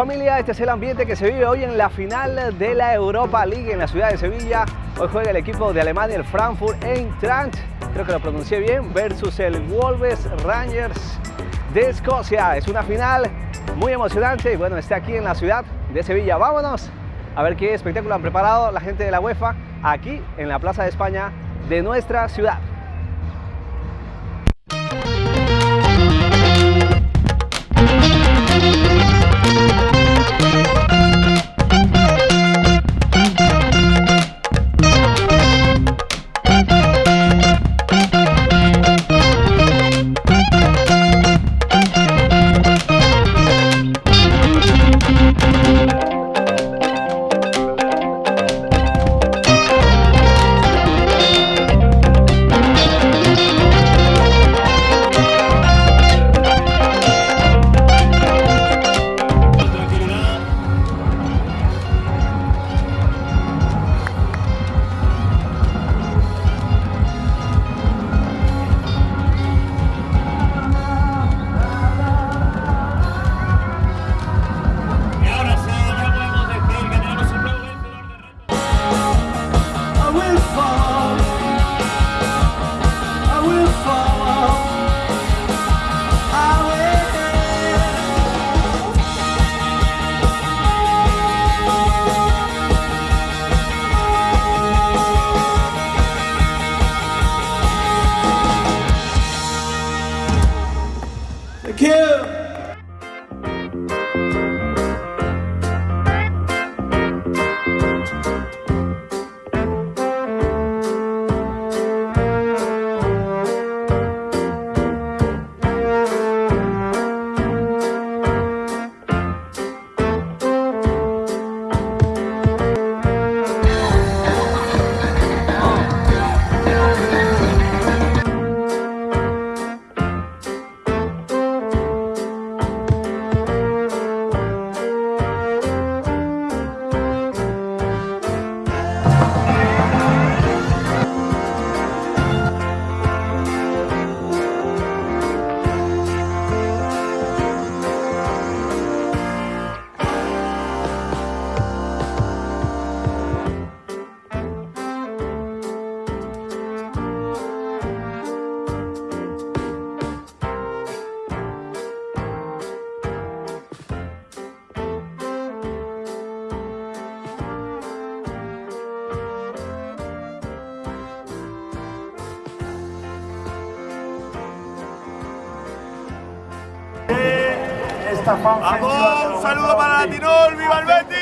familia, este es el ambiente que se vive hoy en la final de la Europa League en la ciudad de Sevilla. Hoy juega el equipo de Alemania, el Frankfurt Eintracht, creo que lo pronuncié bien, versus el Wolves Rangers de Escocia. Es una final muy emocionante y bueno, está aquí en la ciudad de Sevilla. Vámonos a ver qué espectáculo han preparado la gente de la UEFA aquí en la Plaza de España de nuestra ciudad. ¡Vamos! ¡Un saludo para Latinol! ¡Viva el Betis!